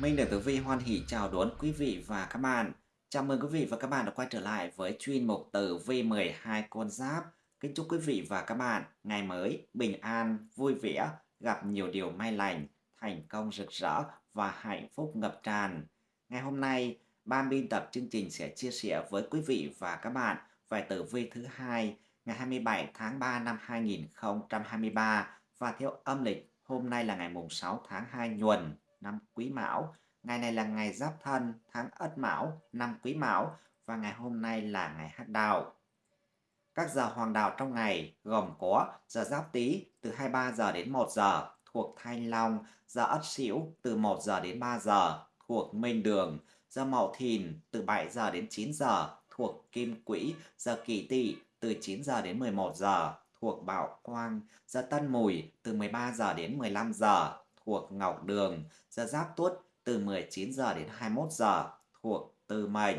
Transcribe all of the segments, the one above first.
Minh được Tử Vi hoan hỷ chào đón quý vị và các bạn. Chào mừng quý vị và các bạn đã quay trở lại với chuyên mục Tử Vi 12 con giáp. Kính chúc quý vị và các bạn ngày mới bình an, vui vẻ, gặp nhiều điều may lành, thành công rực rỡ và hạnh phúc ngập tràn. Ngày hôm nay, ban biên tập chương trình sẽ chia sẻ với quý vị và các bạn về Tử Vi thứ hai ngày 27 tháng 3 năm 2023 và theo âm lịch hôm nay là ngày mùng 6 tháng 2 nhuần năm Quý Mão. Ngày này là ngày Giáp Thân, tháng Ất Mão, năm Quý Mão và ngày hôm nay là ngày Hắc Đào. Các giờ hoàng đạo trong ngày gồm có giờ Giáp Tý từ 23 giờ đến 1 giờ thuộc Thanh Long, giờ Ất Sửu từ 1 giờ đến 3 giờ thuộc Minh Đường, giờ Mậu Thìn từ 7 giờ đến 9 giờ thuộc Kim Quỹ, giờ Kỷ Tỵ từ 9 giờ đến 11 giờ thuộc Bảo Quang, giờ Tân Mùi từ 13 giờ đến 15 giờ thuộc Ngọc Đường, giờ Giáp Tuất từ 19 giờ đến 21 giờ thuộc Tư Mệnh.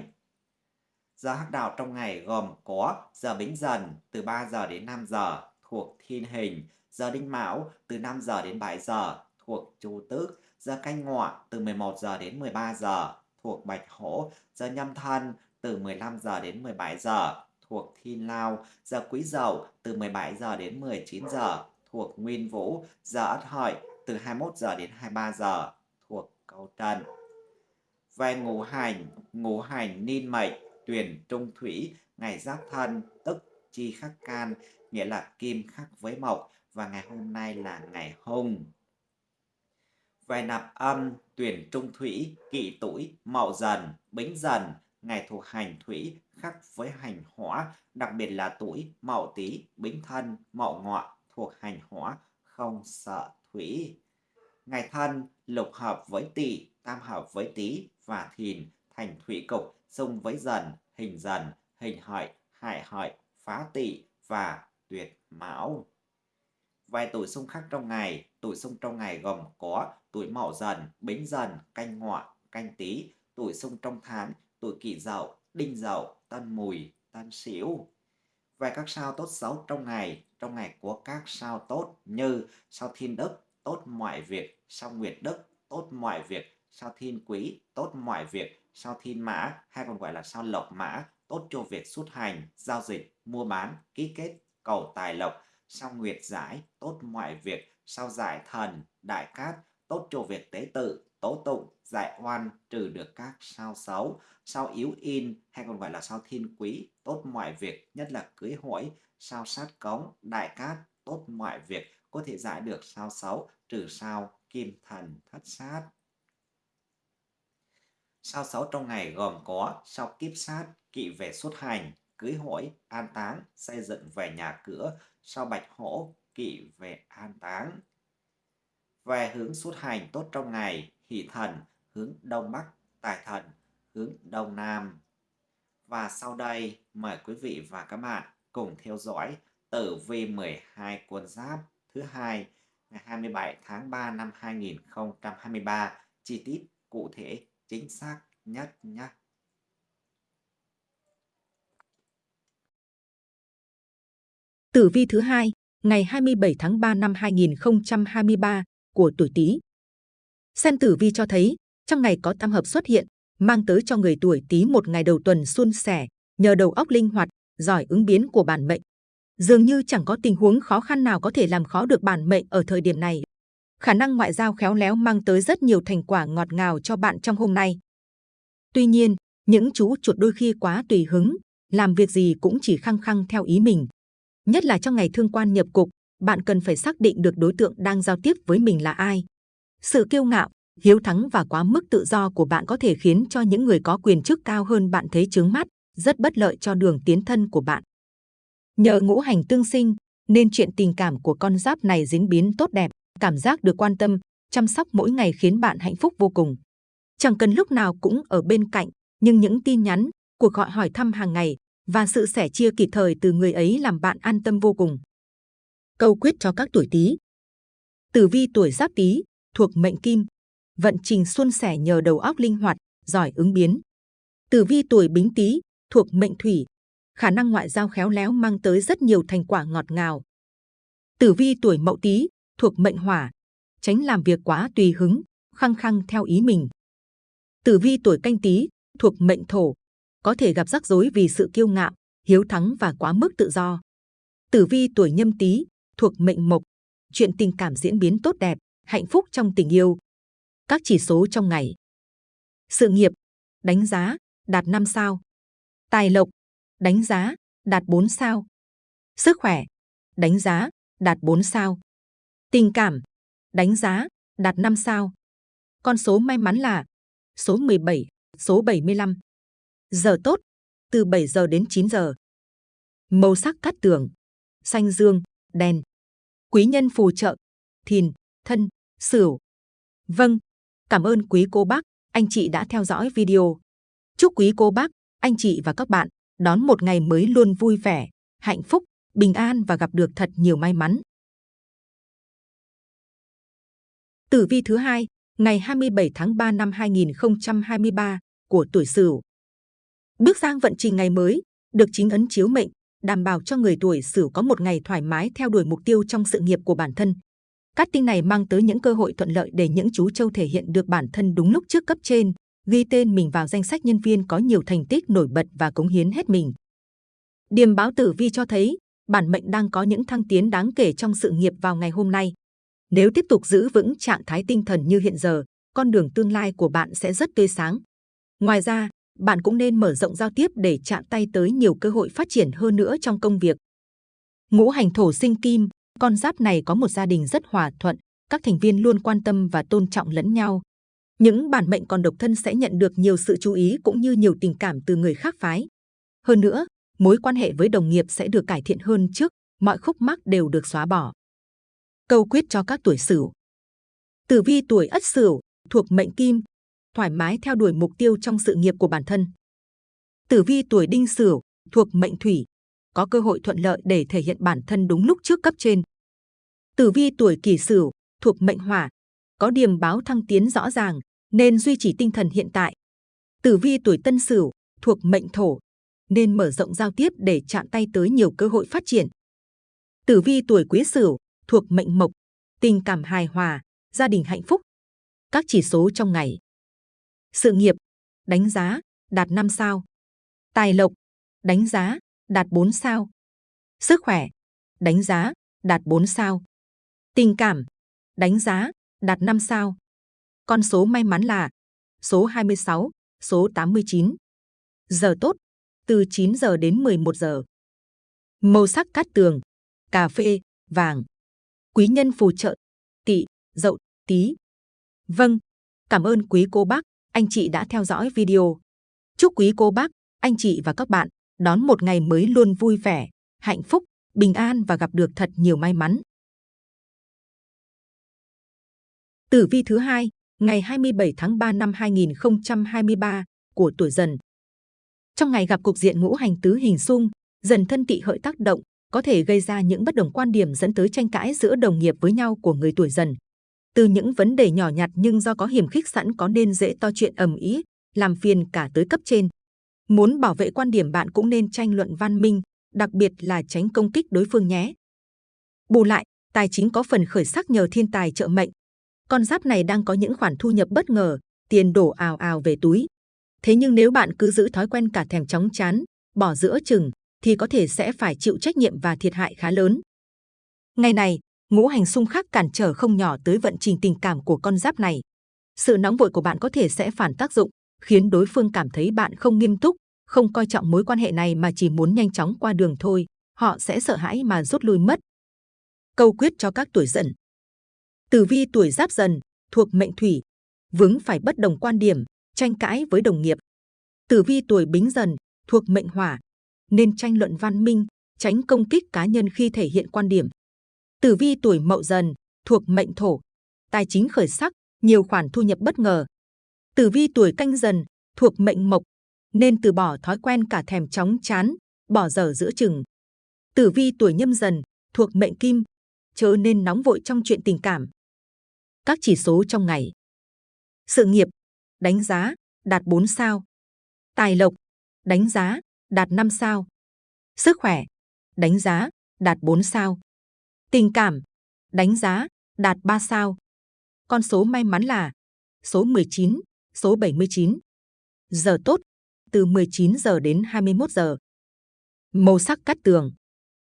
Giờ hắc đạo trong ngày gồm có giờ Bính Dần từ 3 giờ đến 5 giờ thuộc Thiên Hình, giờ Đinh Mão từ 5 giờ đến 7 giờ thuộc Chu Tước, giờ Canh Ngọ từ 11 giờ đến 13 giờ thuộc Bạch Hổ, giờ Nhâm Thân từ 15 giờ đến 17 giờ thuộc Thiên Lao, giờ Quý Dậu từ 17 giờ đến 19 giờ thuộc Nguyên Vũ, giờ Ất Hợi từ 21 giờ đến 23 giờ thuộc câu trần. Về ngũ hành, ngũ hành ninh mệnh, tuyển trung thủy, ngày giáp thân, tức chi khắc can, nghĩa là kim khắc với mộc, và ngày hôm nay là ngày hung. Về nạp âm, tuyển trung thủy, kỷ tuổi, mậu dần, bính dần, ngày thuộc hành thủy khắc với hành hỏa, đặc biệt là tuổi mậu tý, bính thân, mậu ngọ thuộc hành hỏa, không sợ thủy. Ngày thân lục hợp với tỵ, tam hợp với tý và thìn thành thủy cục xung với dần, hình dần, hình hợi, hại hợi, phá tỵ và tuyệt mão. Vài tuổi xung khắc trong ngày, tuổi xung trong ngày gồm có tuổi mậu dần, bính dần, canh ngọ, canh tý, tuổi xung trong tháng, tuổi kỷ dậu, đinh dậu, tân mùi, tân sửu. Về các sao tốt xấu trong ngày, trong ngày của các sao tốt như sao thiên đức, tốt mọi việc, sao nguyệt đức, tốt mọi việc, sao thiên quý, tốt mọi việc, sao thiên mã, hay còn gọi là sao lộc mã, tốt cho việc xuất hành, giao dịch, mua bán, ký kết, cầu tài lộc, sao nguyệt giải, tốt mọi việc, sao giải thần, đại cát, tốt cho việc tế tự, tố tụng, giải oan, trừ được các sao xấu, sao yếu in hay còn gọi là sao thiên quý, tốt mọi việc, nhất là cưới hỏi, sao sát cống, đại cát, tốt mọi việc, có thể giải được sao xấu, trừ sao kim thần thất sát. Sao xấu trong ngày gồm có sao kiếp sát, kỵ về xuất hành, cưới hỏi, an táng, xây dựng về nhà cửa, sao bạch hổ, kỵ về an táng. Về hướng xuất hành tốt trong ngày, hỷ thần, hướng đông bắc, tài thần, hướng đông nam. Và sau đây, mời quý vị và các bạn cùng theo dõi tử vi 12 quân giáp thứ hai ngày 27 tháng 3 năm 2023 chi tiết cụ thể chính xác nhất nhé. Tử vi thứ hai ngày 27 tháng 3 năm 2023 của tuổi Tý. Xem tử vi cho thấy trong ngày có tam hợp xuất hiện mang tới cho người tuổi Tý một ngày đầu tuần suôn sẻ nhờ đầu óc linh hoạt giỏi ứng biến của bản mệnh dường như chẳng có tình huống khó khăn nào có thể làm khó được bản mệnh ở thời điểm này. Khả năng ngoại giao khéo léo mang tới rất nhiều thành quả ngọt ngào cho bạn trong hôm nay. Tuy nhiên, những chú chuột đôi khi quá tùy hứng, làm việc gì cũng chỉ khăng khăng theo ý mình. Nhất là trong ngày thương quan nhập cục, bạn cần phải xác định được đối tượng đang giao tiếp với mình là ai. Sự kiêu ngạo, hiếu thắng và quá mức tự do của bạn có thể khiến cho những người có quyền chức cao hơn bạn thấy chướng mắt, rất bất lợi cho đường tiến thân của bạn. Nhờ ngũ hành tương sinh, nên chuyện tình cảm của con giáp này diễn biến tốt đẹp, cảm giác được quan tâm, chăm sóc mỗi ngày khiến bạn hạnh phúc vô cùng. Chẳng cần lúc nào cũng ở bên cạnh, nhưng những tin nhắn, cuộc gọi hỏi thăm hàng ngày và sự sẻ chia kịp thời từ người ấy làm bạn an tâm vô cùng. Câu quyết cho các tuổi Tý. Tử vi tuổi Giáp Tý thuộc mệnh Kim, vận trình suôn sẻ nhờ đầu óc linh hoạt, giỏi ứng biến. Tử vi tuổi Bính Tý thuộc mệnh Thủy, khả năng ngoại giao khéo léo mang tới rất nhiều thành quả ngọt ngào. Tử vi tuổi Mậu Tý thuộc mệnh Hỏa, tránh làm việc quá tùy hứng, khăng khăng theo ý mình, Tử vi tuổi canh tý thuộc mệnh thổ, có thể gặp rắc rối vì sự kiêu ngạo, hiếu thắng và quá mức tự do. Tử vi tuổi nhâm tý thuộc mệnh mộc, chuyện tình cảm diễn biến tốt đẹp, hạnh phúc trong tình yêu. Các chỉ số trong ngày. Sự nghiệp, đánh giá, đạt 5 sao. Tài lộc, đánh giá, đạt 4 sao. Sức khỏe, đánh giá, đạt 4 sao. Tình cảm, đánh giá, đạt 5 sao. Con số may mắn là số 17, số 75. Giờ tốt, từ 7 giờ đến 9 giờ. Màu sắc cát tường, xanh dương, đen. Quý nhân phù trợ, thìn, thân, sửu. Vâng, cảm ơn quý cô bác, anh chị đã theo dõi video. Chúc quý cô bác, anh chị và các bạn đón một ngày mới luôn vui vẻ, hạnh phúc, bình an và gặp được thật nhiều may mắn. Tử vi thứ hai, ngày 27 tháng 3 năm 2023 của tuổi Sửu. Bước sang vận trình ngày mới, được chính ấn chiếu mệnh, đảm bảo cho người tuổi Sửu có một ngày thoải mái theo đuổi mục tiêu trong sự nghiệp của bản thân. Cát tinh này mang tới những cơ hội thuận lợi để những chú châu thể hiện được bản thân đúng lúc trước cấp trên, ghi tên mình vào danh sách nhân viên có nhiều thành tích nổi bật và cống hiến hết mình. Điềm báo tử vi cho thấy, bản mệnh đang có những thăng tiến đáng kể trong sự nghiệp vào ngày hôm nay. Nếu tiếp tục giữ vững trạng thái tinh thần như hiện giờ, con đường tương lai của bạn sẽ rất tươi sáng. Ngoài ra, bạn cũng nên mở rộng giao tiếp để chạm tay tới nhiều cơ hội phát triển hơn nữa trong công việc. Ngũ hành thổ sinh kim, con giáp này có một gia đình rất hòa thuận, các thành viên luôn quan tâm và tôn trọng lẫn nhau. Những bản mệnh còn độc thân sẽ nhận được nhiều sự chú ý cũng như nhiều tình cảm từ người khác phái. Hơn nữa, mối quan hệ với đồng nghiệp sẽ được cải thiện hơn trước, mọi khúc mắc đều được xóa bỏ. Câu quyết cho các tuổi Sửu. Tử vi tuổi Ất Sửu thuộc mệnh Kim, thoải mái theo đuổi mục tiêu trong sự nghiệp của bản thân. Tử vi tuổi Đinh Sửu thuộc mệnh Thủy, có cơ hội thuận lợi để thể hiện bản thân đúng lúc trước cấp trên. Tử vi tuổi Kỷ Sửu thuộc mệnh Hỏa, có điềm báo thăng tiến rõ ràng nên duy trì tinh thần hiện tại. Tử vi tuổi Tân Sửu thuộc mệnh Thổ, nên mở rộng giao tiếp để chạm tay tới nhiều cơ hội phát triển. Tử vi tuổi Quý Sửu thuộc mệnh Mộc, tình cảm hài hòa, gia đình hạnh phúc. Các chỉ số trong ngày. Sự nghiệp, đánh giá, đạt 5 sao. Tài lộc, đánh giá, đạt 4 sao. Sức khỏe, đánh giá, đạt 4 sao. Tình cảm, đánh giá, đạt 5 sao. Con số may mắn là số 26, số 89. Giờ tốt, từ 9 giờ đến 11 giờ. Màu sắc cát tường, cà phê, vàng. Quý nhân phù trợ, tỵ, dậu, tí. Vâng, cảm ơn quý cô bác, anh chị đã theo dõi video. Chúc quý cô bác, anh chị và các bạn đón một ngày mới luôn vui vẻ, hạnh phúc, bình an và gặp được thật nhiều may mắn. Tử vi thứ hai, ngày 27 tháng 3 năm 2023 của tuổi Dần. Trong ngày gặp cục diện ngũ hành tứ hình xung, dần thân tị hợi tác động, có thể gây ra những bất đồng quan điểm dẫn tới tranh cãi giữa đồng nghiệp với nhau của người tuổi Dần. Từ những vấn đề nhỏ nhặt nhưng do có hiểm khích sẵn có nên dễ to chuyện ầm ĩ, làm phiền cả tới cấp trên. Muốn bảo vệ quan điểm bạn cũng nên tranh luận văn minh, đặc biệt là tránh công kích đối phương nhé. Bù lại, tài chính có phần khởi sắc nhờ thiên tài trợ mệnh. Con giáp này đang có những khoản thu nhập bất ngờ, tiền đổ ào ào về túi. Thế nhưng nếu bạn cứ giữ thói quen cả thèm chóng chán, bỏ giữa chừng, thì có thể sẽ phải chịu trách nhiệm và thiệt hại khá lớn. Ngày này, ngũ hành xung khắc cản trở không nhỏ tới vận trình tình cảm của con giáp này. Sự nóng vội của bạn có thể sẽ phản tác dụng, khiến đối phương cảm thấy bạn không nghiêm túc, không coi trọng mối quan hệ này mà chỉ muốn nhanh chóng qua đường thôi. Họ sẽ sợ hãi mà rút lui mất. Câu quyết cho các tuổi dần. Tử vi tuổi giáp dần, thuộc mệnh thủy, vướng phải bất đồng quan điểm, tranh cãi với đồng nghiệp. Tử vi tuổi bính dần, thuộc mệnh hỏa, nên tranh luận văn minh, tránh công kích cá nhân khi thể hiện quan điểm. Tử vi tuổi mậu dần, thuộc mệnh thổ, tài chính khởi sắc, nhiều khoản thu nhập bất ngờ. Tử vi tuổi canh dần, thuộc mệnh mộc, nên từ bỏ thói quen cả thèm chóng chán, bỏ dở giữa chừng. Tử vi tuổi nhâm dần, thuộc mệnh kim, chớ nên nóng vội trong chuyện tình cảm. Các chỉ số trong ngày. Sự nghiệp, đánh giá, đạt 4 sao. Tài lộc, đánh giá, đạt 5 sao. Sức khỏe, đánh giá, đạt 4 sao. Tình cảm, đánh giá, đạt 3 sao. Con số may mắn là số 19, số 79. Giờ tốt, từ 19 giờ đến 21 giờ. Màu sắc cát tường,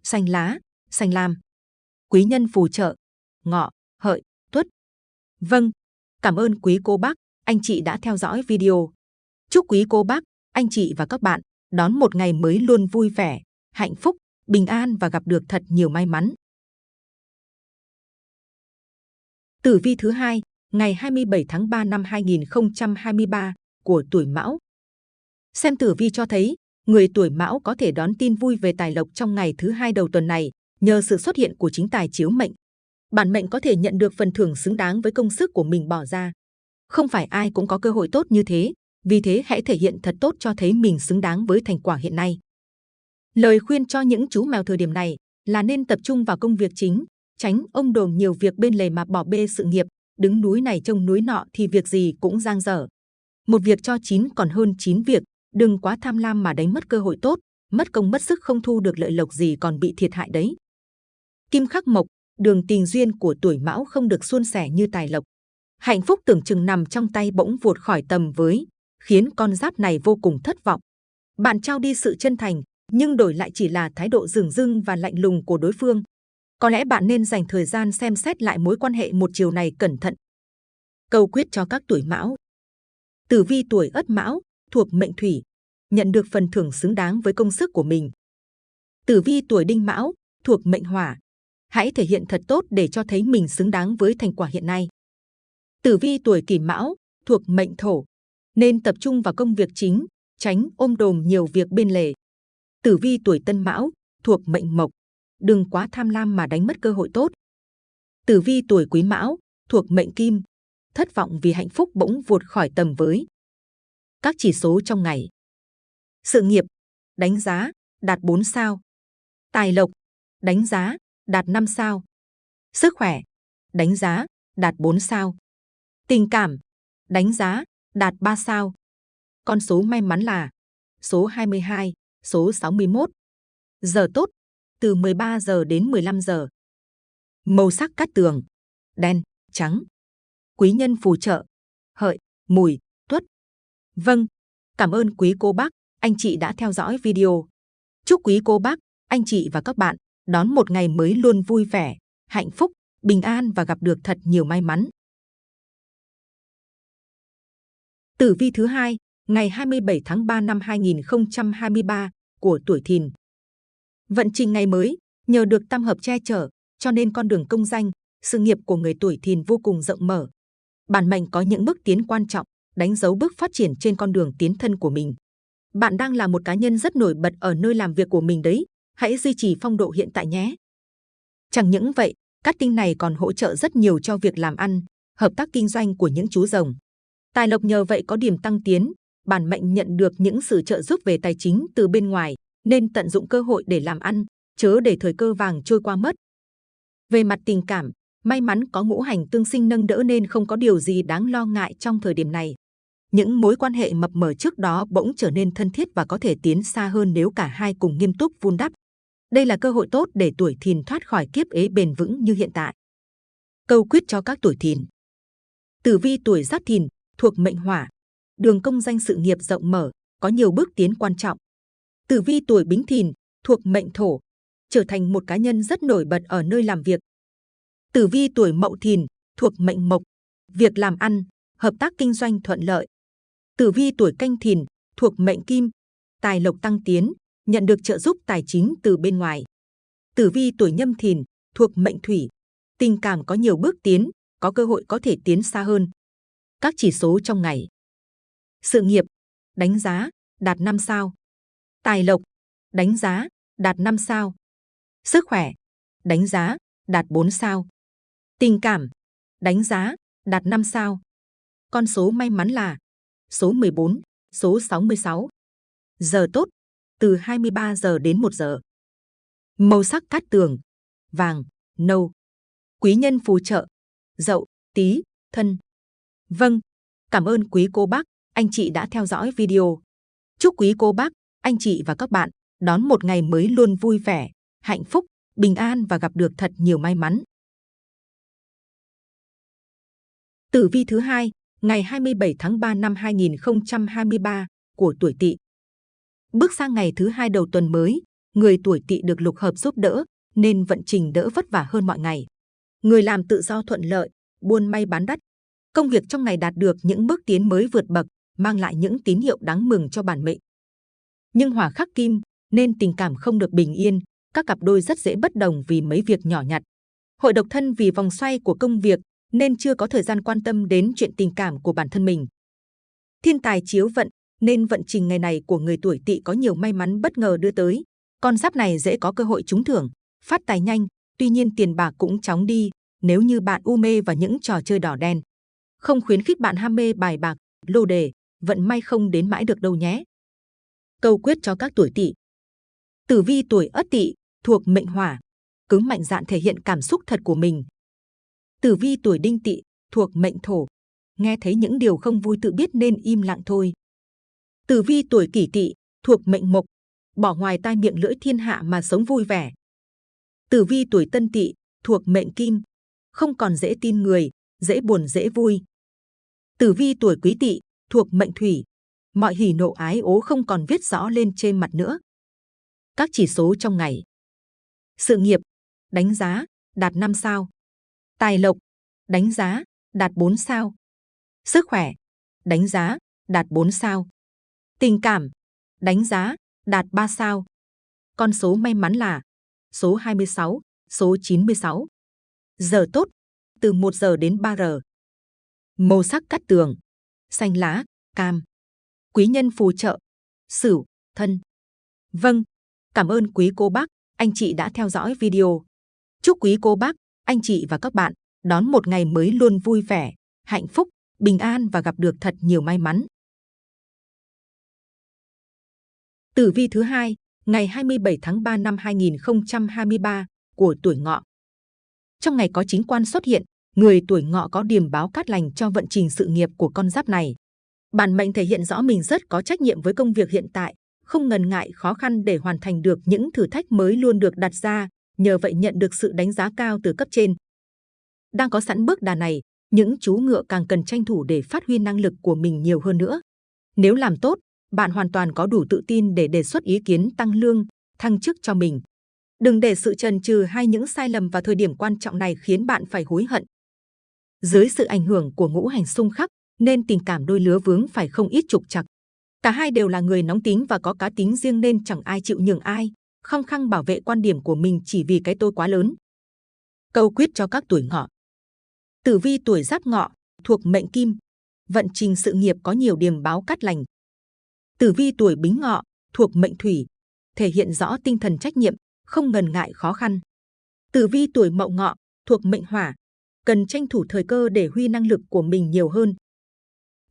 xanh lá, xanh lam. Quý nhân phù trợ, ngọ, hợi, tuất. Vâng, cảm ơn quý cô bác, anh chị đã theo dõi video. Chúc quý cô bác, anh chị và các bạn đón một ngày mới luôn vui vẻ, hạnh phúc, bình an và gặp được thật nhiều may mắn. Tử vi thứ hai, ngày 27 tháng 3 năm 2023 của tuổi Mão. Xem tử vi cho thấy, người tuổi Mão có thể đón tin vui về tài lộc trong ngày thứ hai đầu tuần này nhờ sự xuất hiện của chính tài chiếu mệnh. Bản mệnh có thể nhận được phần thưởng xứng đáng với công sức của mình bỏ ra. Không phải ai cũng có cơ hội tốt như thế, vì thế hãy thể hiện thật tốt cho thấy mình xứng đáng với thành quả hiện nay. Lời khuyên cho những chú mèo thời điểm này là nên tập trung vào công việc chính, tránh ông đồn nhiều việc bên lề mà bỏ bê sự nghiệp, đứng núi này trông núi nọ thì việc gì cũng giang dở. Một việc cho chín còn hơn chín việc, đừng quá tham lam mà đánh mất cơ hội tốt, mất công mất sức không thu được lợi lộc gì còn bị thiệt hại đấy. Kim khắc mộc, đường tình duyên của tuổi mão không được suôn sẻ như tài lộc. Hạnh phúc tưởng chừng nằm trong tay bỗng vụt khỏi tầm với, khiến con giáp này vô cùng thất vọng. Bạn trao đi sự chân thành, nhưng đổi lại chỉ là thái độ dửng dưng và lạnh lùng của đối phương. Có lẽ bạn nên dành thời gian xem xét lại mối quan hệ một chiều này cẩn thận. Câu quyết cho các tuổi mão. Tử vi tuổi ất mão, thuộc mệnh thủy, nhận được phần thưởng xứng đáng với công sức của mình. Tử vi tuổi đinh mão, thuộc mệnh hỏa, hãy thể hiện thật tốt để cho thấy mình xứng đáng với thành quả hiện nay. Tử vi tuổi kỷ mão, thuộc mệnh thổ, nên tập trung vào công việc chính, tránh ôm đồm nhiều việc bên lề. Tử vi tuổi tân mão, thuộc mệnh mộc, đừng quá tham lam mà đánh mất cơ hội tốt. Tử vi tuổi quý mão, thuộc mệnh kim, thất vọng vì hạnh phúc bỗng vụt khỏi tầm với. Các chỉ số trong ngày. Sự nghiệp, đánh giá, đạt 4 sao. Tài lộc, đánh giá, đạt 5 sao. Sức khỏe, đánh giá, đạt 4 sao. Tình cảm, đánh giá, đạt 3 sao. Con số may mắn là số 22, số 61. Giờ tốt, từ 13 giờ đến 15 giờ. Màu sắc cát tường, đen, trắng. Quý nhân phù trợ, hợi, mùi, tuất. Vâng, cảm ơn quý cô bác, anh chị đã theo dõi video. Chúc quý cô bác, anh chị và các bạn đón một ngày mới luôn vui vẻ, hạnh phúc, bình an và gặp được thật nhiều may mắn. Tử vi thứ hai, ngày 27 tháng 3 năm 2023 của tuổi Thìn. Vận trình ngày mới, nhờ được tam hợp che chở, cho nên con đường công danh, sự nghiệp của người tuổi Thìn vô cùng rộng mở. Bản mệnh có những bước tiến quan trọng, đánh dấu bước phát triển trên con đường tiến thân của mình. Bạn đang là một cá nhân rất nổi bật ở nơi làm việc của mình đấy, hãy duy trì phong độ hiện tại nhé. Chẳng những vậy, cát tinh này còn hỗ trợ rất nhiều cho việc làm ăn, hợp tác kinh doanh của những chú rồng. Tài lộc nhờ vậy có điểm tăng tiến, bản mệnh nhận được những sự trợ giúp về tài chính từ bên ngoài, nên tận dụng cơ hội để làm ăn, chớ để thời cơ vàng trôi qua mất. Về mặt tình cảm, may mắn có ngũ hành tương sinh nâng đỡ nên không có điều gì đáng lo ngại trong thời điểm này. Những mối quan hệ mập mờ trước đó bỗng trở nên thân thiết và có thể tiến xa hơn nếu cả hai cùng nghiêm túc vun đắp. Đây là cơ hội tốt để tuổi thìn thoát khỏi kiếp ế bền vững như hiện tại. Câu quyết cho các tuổi thìn. Tử vi tuổi giáp thìn, thuộc mệnh hỏa, đường công danh sự nghiệp rộng mở, có nhiều bước tiến quan trọng. Tử vi tuổi bính thìn, thuộc mệnh thổ, trở thành một cá nhân rất nổi bật ở nơi làm việc. Tử vi tuổi mậu thìn, thuộc mệnh mộc, việc làm ăn, hợp tác kinh doanh thuận lợi. Tử vi tuổi canh thìn, thuộc mệnh kim, tài lộc tăng tiến, nhận được trợ giúp tài chính từ bên ngoài. Tử vi tuổi nhâm thìn, thuộc mệnh thủy, tình cảm có nhiều bước tiến, có cơ hội có thể tiến xa hơn. Các chỉ số trong ngày. Sự nghiệp, đánh giá, đạt 5 sao. Tài lộc, đánh giá, đạt 5 sao. Sức khỏe, đánh giá, đạt 4 sao. Tình cảm, đánh giá, đạt 5 sao. Con số may mắn là số 14, số 66. Giờ tốt, từ 23 giờ đến 1 giờ. Màu sắc cát tường, vàng, nâu. Quý nhân phù trợ, dậu, tí, thân. Vâng, cảm ơn quý cô bác, anh chị đã theo dõi video. Chúc quý cô bác, anh chị và các bạn đón một ngày mới luôn vui vẻ, hạnh phúc, bình an và gặp được thật nhiều may mắn. Tử vi thứ hai, ngày 27 tháng 3 năm 2023 của tuổi Tỵ. Bước sang ngày thứ hai đầu tuần mới, người tuổi Tỵ được lục hợp giúp đỡ nên vận trình đỡ vất vả hơn mọi ngày. Người làm tự do thuận lợi, buôn may bán đắt. Công việc trong ngày đạt được những bước tiến mới vượt bậc, mang lại những tín hiệu đáng mừng cho bản mệnh. Nhưng hỏa khắc kim nên tình cảm không được bình yên, các cặp đôi rất dễ bất đồng vì mấy việc nhỏ nhặt. Hội độc thân vì vòng xoay của công việc nên chưa có thời gian quan tâm đến chuyện tình cảm của bản thân mình. Thiên tài chiếu vận nên vận trình ngày này của người tuổi tỵ có nhiều may mắn bất ngờ đưa tới. Con giáp này dễ có cơ hội trúng thưởng, phát tài nhanh, tuy nhiên tiền bạc cũng chóng đi nếu như bạn u mê vào những trò chơi đỏ đen. Không khuyến khích bạn ham mê bài bạc, lô đề, vận may không đến mãi được đâu nhé. Câu quyết cho các tuổi tỵ. Tử vi tuổi Ất Tỵ thuộc mệnh Hỏa, cứng mạnh dạn thể hiện cảm xúc thật của mình. Tử vi tuổi Đinh Tỵ thuộc mệnh Thổ, nghe thấy những điều không vui tự biết nên im lặng thôi. Tử vi tuổi Kỷ Tỵ thuộc mệnh Mộc, bỏ ngoài tai miệng lưỡi thiên hạ mà sống vui vẻ. Tử vi tuổi Tân Tỵ thuộc mệnh Kim, không còn dễ tin người, dễ buồn dễ vui. Tử vi tuổi Quý Tỵ thuộc mệnh Thủy, mọi hỉ nộ ái ố không còn viết rõ lên trên mặt nữa. Các chỉ số trong ngày. Sự nghiệp, đánh giá, đạt 5 sao. Tài lộc, đánh giá, đạt 4 sao. Sức khỏe, đánh giá, đạt 4 sao. Tình cảm, đánh giá, đạt 3 sao. Con số may mắn là số 26, số 96. Giờ tốt, từ 1 giờ đến 3 giờ. Màu sắc cắt tường, xanh lá, cam. Quý nhân phù trợ, sửu, thân. Vâng, cảm ơn quý cô bác, anh chị đã theo dõi video. Chúc quý cô bác, anh chị và các bạn đón một ngày mới luôn vui vẻ, hạnh phúc, bình an và gặp được thật nhiều may mắn. Tử vi thứ hai, ngày 27 tháng 3 năm 2023 của tuổi ngọ. Trong ngày có chính quan xuất hiện, người tuổi ngọ có điềm báo cát lành cho vận trình sự nghiệp của con giáp này. Bản mệnh thể hiện rõ mình rất có trách nhiệm với công việc hiện tại, không ngần ngại khó khăn để hoàn thành được những thử thách mới luôn được đặt ra, nhờ vậy nhận được sự đánh giá cao từ cấp trên. Đang có sẵn bước đà này, những chú ngựa càng cần tranh thủ để phát huy năng lực của mình nhiều hơn nữa. Nếu làm tốt, bạn hoàn toàn có đủ tự tin để đề xuất ý kiến tăng lương, thăng chức cho mình. Đừng để sự trần trừ hay những sai lầm vào thời điểm quan trọng này khiến bạn phải hối hận. Dưới sự ảnh hưởng của ngũ hành xung khắc, nên tình cảm đôi lứa vướng phải không ít trục trặc. Cả hai đều là người nóng tính và có cá tính riêng nên chẳng ai chịu nhường ai, khăng khăng bảo vệ quan điểm của mình chỉ vì cái tôi quá lớn. Câu quyết cho các tuổi ngọ. Tử vi tuổi giáp ngọ, thuộc mệnh kim, vận trình sự nghiệp có nhiều điểm báo cát lành. Tử vi tuổi bính ngọ, thuộc mệnh thủy, thể hiện rõ tinh thần trách nhiệm, không ngần ngại khó khăn. Tử vi tuổi mậu ngọ, thuộc mệnh hỏa, cần tranh thủ thời cơ để huy năng lực của mình nhiều hơn.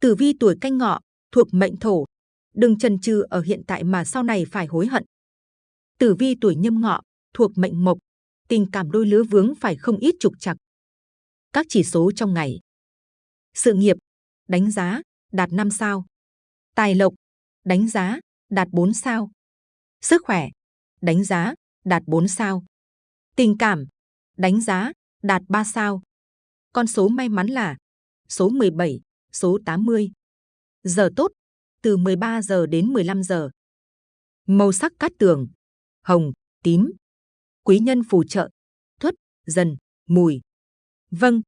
Tử vi tuổi canh ngọ, thuộc mệnh thổ, đừng chần chừ ở hiện tại mà sau này phải hối hận. Tử vi tuổi nhâm ngọ, thuộc mệnh mộc, tình cảm đôi lứa vướng phải không ít trục trặc. Các chỉ số trong ngày. Sự nghiệp, đánh giá, đạt 5 sao. Tài lộc, đánh giá, đạt 4 sao. Sức khỏe, đánh giá, đạt 4 sao. Tình cảm, đánh giá, đạt 3 sao. Con số may mắn là số 17, số 80. Giờ tốt, từ 13 giờ đến 15 giờ. Màu sắc cát tường, hồng, tím. Quý nhân phù trợ, thuất, dần, mùi. Vâng,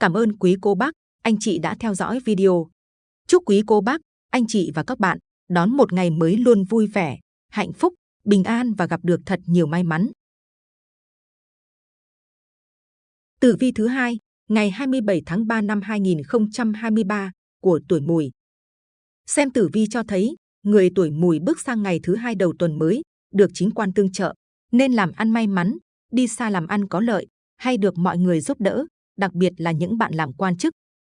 cảm ơn quý cô bác, anh chị đã theo dõi video. Chúc quý cô bác, anh chị và các bạn đón một ngày mới luôn vui vẻ, hạnh phúc, bình an và gặp được thật nhiều may mắn. Tử vi thứ hai, ngày 27 tháng 3 năm 2023 của tuổi Mùi. Xem tử vi cho thấy, người tuổi Mùi bước sang ngày thứ hai đầu tuần mới, được chính quan tương trợ, nên làm ăn may mắn, đi xa làm ăn có lợi, hay được mọi người giúp đỡ, đặc biệt là những bạn làm quan chức.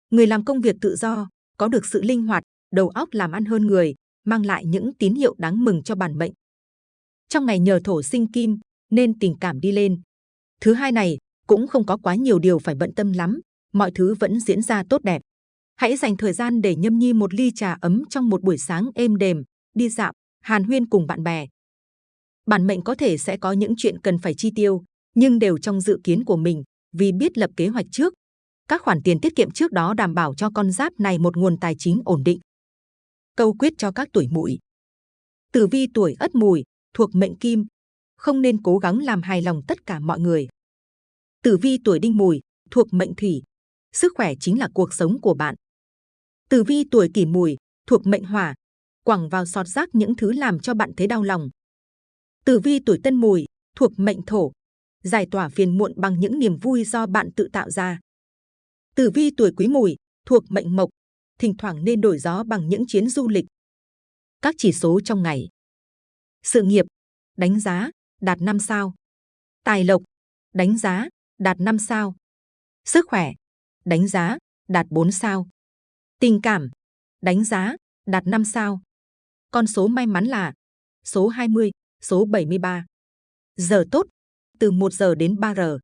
Người làm công việc tự do, có được sự linh hoạt, đầu óc làm ăn hơn người, mang lại những tín hiệu đáng mừng cho bản mệnh. Trong ngày nhờ thổ sinh kim, nên tình cảm đi lên. Thứ hai này, cũng không có quá nhiều điều phải bận tâm lắm, mọi thứ vẫn diễn ra tốt đẹp. Hãy dành thời gian để nhâm nhi một ly trà ấm trong một buổi sáng êm đềm, đi dạo, hàn huyên cùng bạn bè. Bản mệnh có thể sẽ có những chuyện cần phải chi tiêu, nhưng đều trong dự kiến của mình, vì biết lập kế hoạch trước. Các khoản tiền tiết kiệm trước đó đảm bảo cho con giáp này một nguồn tài chính ổn định. Câu quyết cho các tuổi mùi. Tử vi tuổi Ất Mùi thuộc mệnh Kim, không nên cố gắng làm hài lòng tất cả mọi người. Tử vi tuổi Đinh Mùi thuộc mệnh Thủy, sức khỏe chính là cuộc sống của bạn. Tử vi tuổi Kỷ Mùi thuộc mệnh Hỏa, quẳng vào sọt rác những thứ làm cho bạn thấy đau lòng. Tử vi tuổi Tân Mùi thuộc mệnh Thổ, giải tỏa phiền muộn bằng những niềm vui do bạn tự tạo ra. Tử vi tuổi Quý Mùi thuộc mệnh Mộc, thỉnh thoảng nên đổi gió bằng những chuyến du lịch. Các chỉ số trong ngày. Sự nghiệp, đánh giá, đạt 5 sao. Tài lộc, đánh giá, đạt 5 sao. Sức khỏe, đánh giá, đạt 4 sao. Tình cảm, đánh giá, đạt 5 sao. Con số may mắn là số 20, số 73. Giờ tốt, từ 1 giờ đến 3 giờ.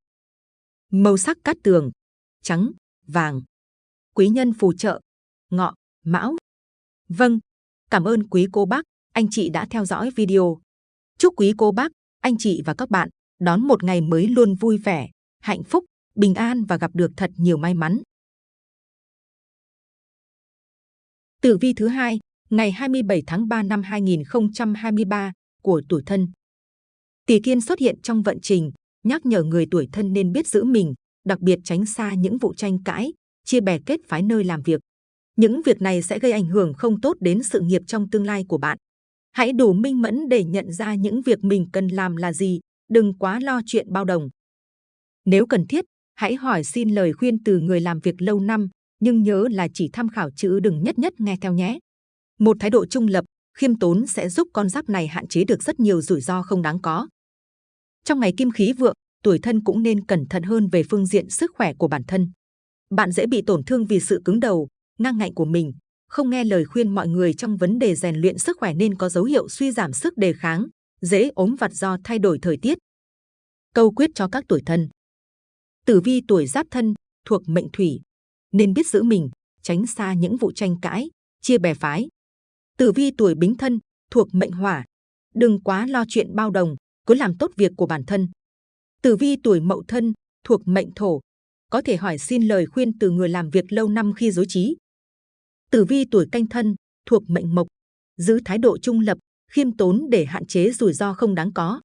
Màu sắc cát tường, trắng, vàng. Quý nhân phù trợ, ngọ, mão. Vâng, cảm ơn quý cô bác, anh chị đã theo dõi video. Chúc quý cô bác, anh chị và các bạn đón một ngày mới luôn vui vẻ, hạnh phúc, bình an và gặp được thật nhiều may mắn. Tử vi thứ hai, ngày 27 tháng 3 năm 2023 của tuổi thân. Tỷ kiên xuất hiện trong vận trình, nhắc nhở người tuổi thân nên biết giữ mình, đặc biệt tránh xa những vụ tranh cãi, chia bè kết phái nơi làm việc. Những việc này sẽ gây ảnh hưởng không tốt đến sự nghiệp trong tương lai của bạn. Hãy đủ minh mẫn để nhận ra những việc mình cần làm là gì, đừng quá lo chuyện bao đồng. Nếu cần thiết, hãy hỏi xin lời khuyên từ người làm việc lâu năm, nhưng nhớ là chỉ tham khảo chứ đừng nhất nhất nghe theo nhé. Một thái độ trung lập, khiêm tốn sẽ giúp con giáp này hạn chế được rất nhiều rủi ro không đáng có. Trong ngày kim khí vượng, tuổi thân cũng nên cẩn thận hơn về phương diện sức khỏe của bản thân. Bạn dễ bị tổn thương vì sự cứng đầu, ngang ngạnh của mình, không nghe lời khuyên mọi người trong vấn đề rèn luyện sức khỏe nên có dấu hiệu suy giảm sức đề kháng, dễ ốm vặt do thay đổi thời tiết. Câu quyết cho các tuổi thân. Tử vi tuổi giáp thân thuộc mệnh thủy, nên biết giữ mình, tránh xa những vụ tranh cãi, chia bè phái. Tử vi tuổi bính thân thuộc mệnh hỏa, đừng quá lo chuyện bao đồng, cứ làm tốt việc của bản thân. Tử vi tuổi mậu thân thuộc mệnh thổ, có thể hỏi xin lời khuyên từ người làm việc lâu năm khi dối trí. Tử vi tuổi canh thân thuộc mệnh mộc, giữ thái độ trung lập, khiêm tốn để hạn chế rủi ro không đáng có.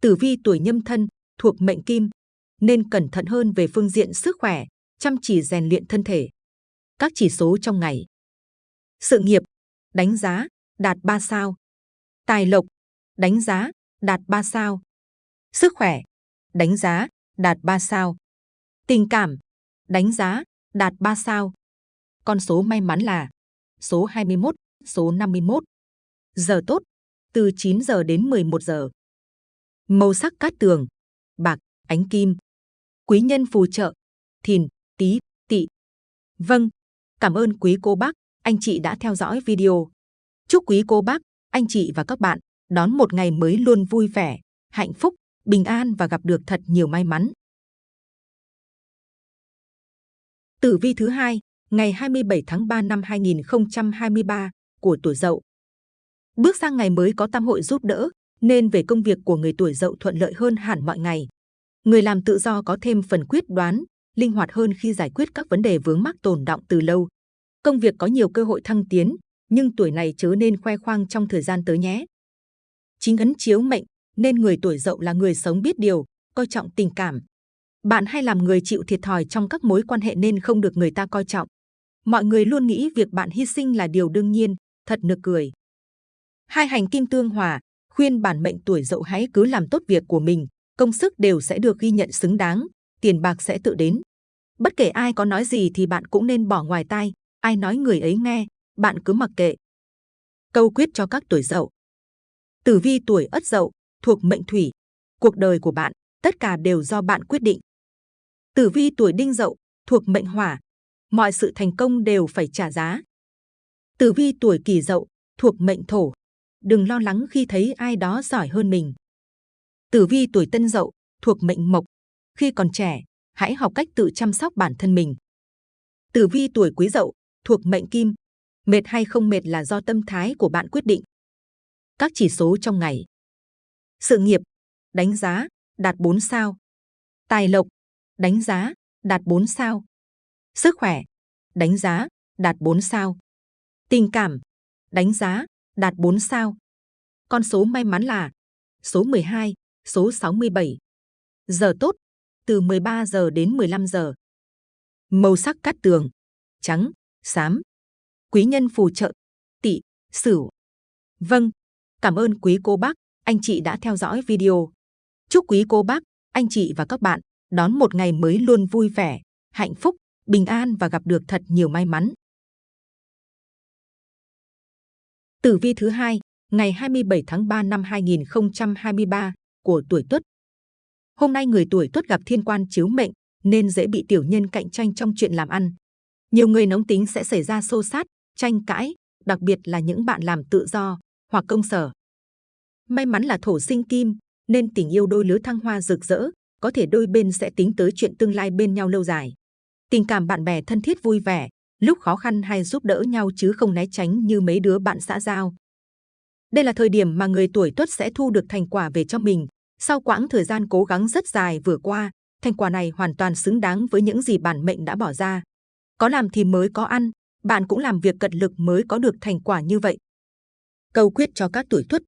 Tử vi tuổi nhâm thân thuộc mệnh kim, nên cẩn thận hơn về phương diện sức khỏe, chăm chỉ rèn luyện thân thể. Các chỉ số trong ngày. Sự nghiệp, đánh giá, đạt 3 sao. Tài lộc, đánh giá, đạt 3 sao. Sức khỏe, đánh giá, đạt 3 sao. Tình cảm, đánh giá, đạt 3 sao. Con số may mắn là số 21, số 51. Giờ tốt, từ 9 giờ đến 11 giờ. Màu sắc cát tường, bạc, ánh kim. Quý nhân phù trợ, thìn, tý, tỵ. Vâng, cảm ơn quý cô bác, anh chị đã theo dõi video. Chúc quý cô bác, anh chị và các bạn đón một ngày mới luôn vui vẻ, hạnh phúc, bình an và gặp được thật nhiều may mắn. Tử vi thứ hai, ngày 27 tháng 3 năm 2023 của tuổi Dậu. Bước sang ngày mới có tam hội giúp đỡ, nên về công việc của người tuổi Dậu thuận lợi hơn hẳn mọi ngày. Người làm tự do có thêm phần quyết đoán, linh hoạt hơn khi giải quyết các vấn đề vướng mắc tồn động từ lâu. Công việc có nhiều cơ hội thăng tiến, nhưng tuổi này chớ nên khoe khoang trong thời gian tới nhé. Chính ấn chiếu mệnh, nên người tuổi Dậu là người sống biết điều, coi trọng tình cảm. Bạn hay làm người chịu thiệt thòi trong các mối quan hệ nên không được người ta coi trọng. Mọi người luôn nghĩ việc bạn hy sinh là điều đương nhiên, thật nực cười. Hai hành kim tương hòa, khuyên bản mệnh tuổi dậu hãy cứ làm tốt việc của mình, công sức đều sẽ được ghi nhận xứng đáng, tiền bạc sẽ tự đến. Bất kể ai có nói gì thì bạn cũng nên bỏ ngoài tai, ai nói người ấy nghe, bạn cứ mặc kệ. Câu quyết cho các tuổi dậu. Tử vi tuổi ất dậu, thuộc mệnh thủy. Cuộc đời của bạn, tất cả đều do bạn quyết định. Tử vi tuổi đinh dậu, thuộc mệnh hỏa, mọi sự thành công đều phải trả giá. Tử vi tuổi kỷ dậu, thuộc mệnh thổ, đừng lo lắng khi thấy ai đó giỏi hơn mình. Tử vi tuổi tân dậu, thuộc mệnh mộc, khi còn trẻ, hãy học cách tự chăm sóc bản thân mình. Tử vi tuổi quý dậu, thuộc mệnh kim, mệt hay không mệt là do tâm thái của bạn quyết định. Các chỉ số trong ngày. Sự nghiệp, đánh giá, đạt 4 sao. Tài lộc, đánh giá, đạt 4 sao. Sức khỏe, đánh giá, đạt 4 sao. Tình cảm, đánh giá, đạt 4 sao. Con số may mắn là số 12, số 67. Giờ tốt, từ 13 giờ đến 15 giờ. Màu sắc cát tường, trắng, xám. Quý nhân phù trợ, tỵ, sửu. Vâng, cảm ơn quý cô bác, anh chị đã theo dõi video. Chúc quý cô bác, anh chị và các bạn đón một ngày mới luôn vui vẻ, hạnh phúc, bình an và gặp được thật nhiều may mắn. Tử vi thứ hai, ngày 27 tháng 3 năm 2023 của tuổi Tuất. Hôm nay người tuổi Tuất gặp thiên quan chiếu mệnh nên dễ bị tiểu nhân cạnh tranh trong chuyện làm ăn. Nhiều người nóng tính sẽ xảy ra xô xát, tranh cãi, đặc biệt là những bạn làm tự do hoặc công sở. May mắn là thổ sinh kim nên tình yêu đôi lứa thăng hoa rực rỡ, có thể đôi bên sẽ tính tới chuyện tương lai bên nhau lâu dài. Tình cảm bạn bè thân thiết vui vẻ, lúc khó khăn hay giúp đỡ nhau chứ không né tránh như mấy đứa bạn xã giao. Đây là thời điểm mà người tuổi tuất sẽ thu được thành quả về cho mình. Sau quãng thời gian cố gắng rất dài vừa qua, thành quả này hoàn toàn xứng đáng với những gì bản mệnh đã bỏ ra. Có làm thì mới có ăn, bạn cũng làm việc cật lực mới có được thành quả như vậy. Câu quyết cho các tuổi tuất.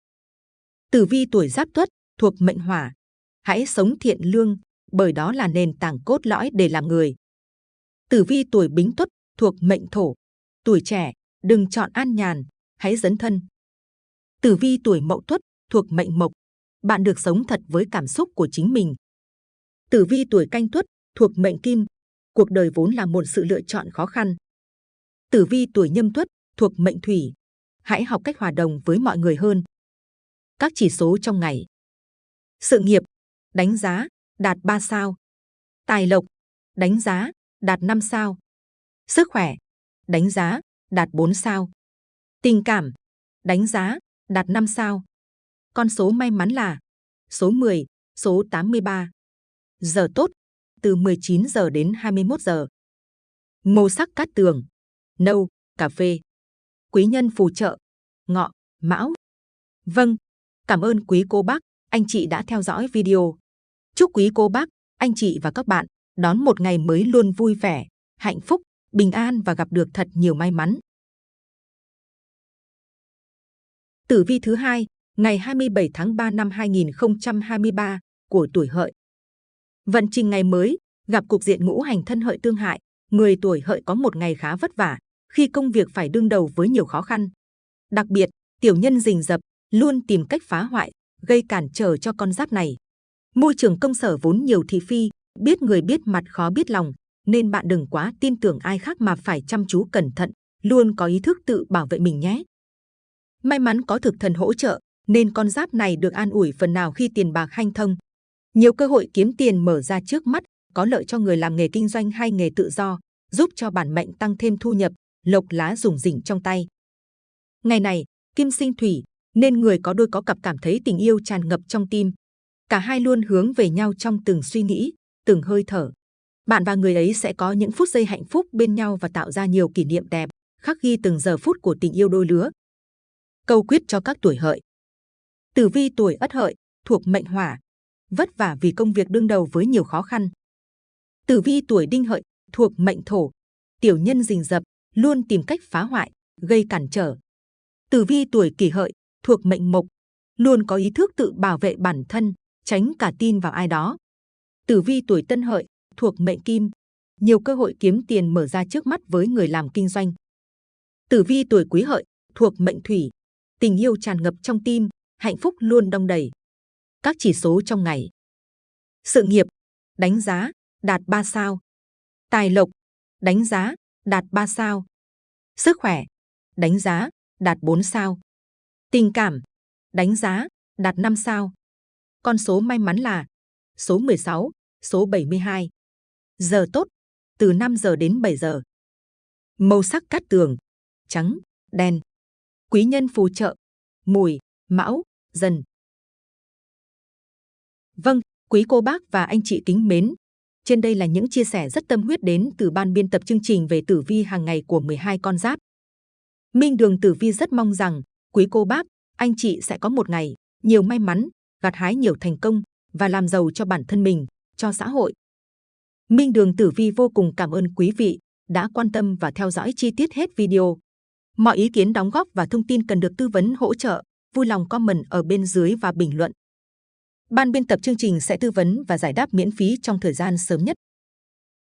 Tử vi tuổi giáp tuất thuộc mệnh hỏa. Hãy sống thiện lương, bởi đó là nền tảng cốt lõi để làm người. Tử vi tuổi bính tuất thuộc mệnh thổ. Tuổi trẻ, đừng chọn an nhàn, hãy dấn thân. Tử vi tuổi mậu tuất thuộc mệnh mộc. Bạn được sống thật với cảm xúc của chính mình. Tử vi tuổi canh tuất thuộc mệnh kim. Cuộc đời vốn là một sự lựa chọn khó khăn. Tử vi tuổi nhâm tuất thuộc mệnh thủy. Hãy học cách hòa đồng với mọi người hơn. Các chỉ số trong ngày. Sự nghiệp, đánh giá, đạt 3 sao. Tài lộc, đánh giá, đạt 5 sao. Sức khỏe, đánh giá, đạt 4 sao. Tình cảm, đánh giá, đạt 5 sao. Con số may mắn là số 10, số 83. Giờ tốt, từ 19 giờ đến 21 giờ. Màu sắc cát tường, nâu, cà phê. Quý nhân phù trợ, ngọ, mão. Vâng, cảm ơn quý cô bác, anh chị đã theo dõi video. Chúc quý cô bác, anh chị và các bạn đón một ngày mới luôn vui vẻ, hạnh phúc, bình an và gặp được thật nhiều may mắn. Tử vi thứ hai, ngày 27 tháng 3 năm 2023 của tuổi Hợi. Vận trình ngày mới gặp cục diện ngũ hành thân hợi tương hại, người tuổi Hợi có một ngày khá vất vả khi công việc phải đương đầu với nhiều khó khăn. Đặc biệt, tiểu nhân rình rập luôn tìm cách phá hoại, gây cản trở cho con giáp này. Môi trường công sở vốn nhiều thị phi, biết người biết mặt khó biết lòng, nên bạn đừng quá tin tưởng ai khác mà phải chăm chú cẩn thận, luôn có ý thức tự bảo vệ mình nhé. May mắn có thực thần hỗ trợ, nên con giáp này được an ủi phần nào khi tiền bạc hanh thông. Nhiều cơ hội kiếm tiền mở ra trước mắt, có lợi cho người làm nghề kinh doanh hay nghề tự do, giúp cho bản mệnh tăng thêm thu nhập, lộc lá rủng rỉnh trong tay. Ngày này, kim sinh thủy, nên người có đôi có cặp cảm thấy tình yêu tràn ngập trong tim. Cả hai luôn hướng về nhau trong từng suy nghĩ, từng hơi thở. Bạn và người ấy sẽ có những phút giây hạnh phúc bên nhau và tạo ra nhiều kỷ niệm đẹp, khắc ghi từng giờ phút của tình yêu đôi lứa. Câu quyết cho các tuổi hợi. Tử vi tuổi ất hợi, thuộc mệnh hỏa, vất vả vì công việc đương đầu với nhiều khó khăn. Tử vi tuổi đinh hợi, thuộc mệnh thổ, tiểu nhân rình rập, luôn tìm cách phá hoại, gây cản trở. Tử vi tuổi kỷ hợi, thuộc mệnh mộc, luôn có ý thức tự bảo vệ bản thân, tránh cả tin vào ai đó. Tử vi tuổi tân hợi, thuộc mệnh kim, nhiều cơ hội kiếm tiền mở ra trước mắt với người làm kinh doanh. Tử vi tuổi quý hợi, thuộc mệnh thủy, tình yêu tràn ngập trong tim, hạnh phúc luôn đong đầy. Các chỉ số trong ngày. Sự nghiệp, đánh giá, đạt 3 sao. Tài lộc, đánh giá, đạt 3 sao. Sức khỏe, đánh giá, đạt 4 sao. Tình cảm, đánh giá, đạt 5 sao. Con số may mắn là số 16, số 72. Giờ tốt, từ 5 giờ đến 7 giờ. Màu sắc cát tường, trắng, đen. Quý nhân phù trợ, mùi, mão, dần. Vâng, quý cô bác và anh chị kính mến. Trên đây là những chia sẻ rất tâm huyết đến từ ban biên tập chương trình về tử vi hàng ngày của 12 con giáp. Minh Đường Tử Vi rất mong rằng quý cô bác, anh chị sẽ có một ngày nhiều may mắn, gặt hái nhiều thành công và làm giàu cho bản thân mình, cho xã hội. Minh Đường Tử Vi vô cùng cảm ơn quý vị đã quan tâm và theo dõi chi tiết hết video. Mọi ý kiến đóng góp và thông tin cần được tư vấn hỗ trợ, vui lòng comment ở bên dưới và bình luận. Ban biên tập chương trình sẽ tư vấn và giải đáp miễn phí trong thời gian sớm nhất.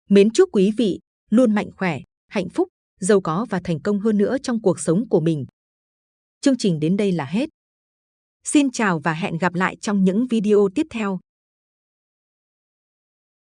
Mến chúc quý vị luôn mạnh khỏe, hạnh phúc, giàu có và thành công hơn nữa trong cuộc sống của mình. Chương trình đến đây là hết. Xin chào và hẹn gặp lại trong những video tiếp theo.